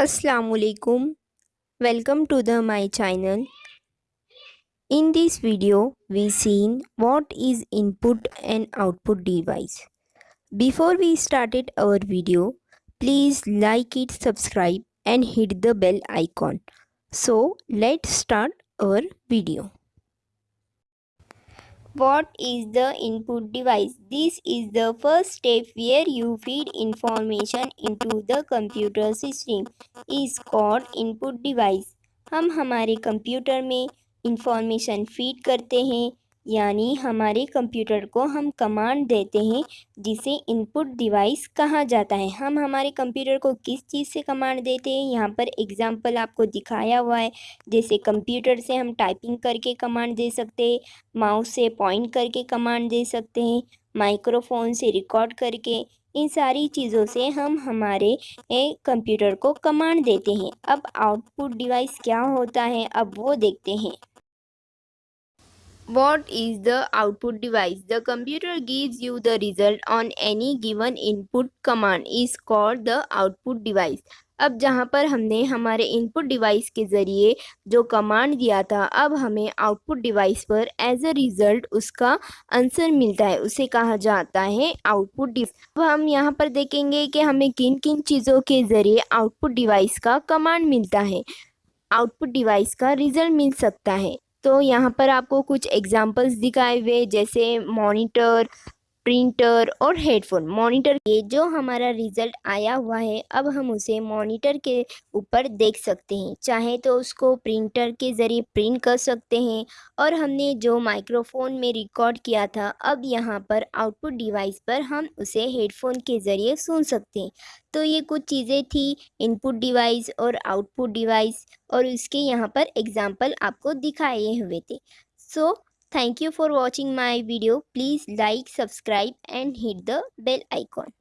Assalamualaikum welcome to the my channel. In this video we seen what is input and output device. Before we started our video please like it subscribe and hit the bell icon. So let's start our video what is the input device? This is the first step where you feed information into the computer system is called input device. हम हमारे computer में information feed करते हैं यानी हमारे computer को हम command देते हैं, जिसे इनपुट डिवाइस कहा जाता है। हम हमारे कंप्यूटर को किस चीज़ से कमांड देते हैं? यहाँ पर एग्जांपल आपको दिखाया हुआ है। जैसे कंप्यूटर से हम टाइपिंग करके कमांड दे सकते हैं, माउस से पॉइंट करके कमांड दे सकते हैं, माइक्रोफोन से रिकॉर्ड करके। इन सारी चीज़ों से हम हमारे कंप्यूटर को कमांड देते हैं। अब आउटपुट डिवाइस क्या होता है? अब वो देखते हैं। What is the output device? The computer gives you the result on any given input command. Is called the output device. अब जहाँ पर हमने हमारे इनपुट डिवाइस के ज़रिए जो कमांड दिया था, अब हमें आउटपुट डिवाइस पर एज अ रिज़ल्ट उसका आंसर मिलता है। उसे कहा जाता है आउटपुट डिवाइस अब हम यहाँ पर देखेंगे कि हमें किन किन चीज़ों के ज़रिए आउटपुट डिवाइस का कमांड मिलता है। आउटपुट डिवाइस का रिज़ल्ट मिल सकता है। तो यहाँ पर आपको कुछ एग्जांपल्स दिखाए हुए जैसे मॉनिटर प्रिंटर और हेडफोन। मॉनिटर ये जो हमारा रिज़ल्ट आया हुआ है अब हम उसे मॉनिटर के ऊपर देख सकते हैं। चाहे तो उसको प्रिंटर के ज़रिए प्रिंट कर सकते हैं और हमने जो माइक्रोफोन में रिकॉर्ड किया था अब यहाँ पर आउटपुट डिवाइस पर हम उसे हेडफोन के ज़रिए सुन सकते हैं। तो ये कुछ चीज़ें थी इनपुट डिवाइस और आउटपुट डिवाइस और उसके यहाँ पर एग्ज़ाम्पल आपको दिखाए हुए थे। सो so, Thank you for watching my video. Please like, subscribe and hit the bell icon.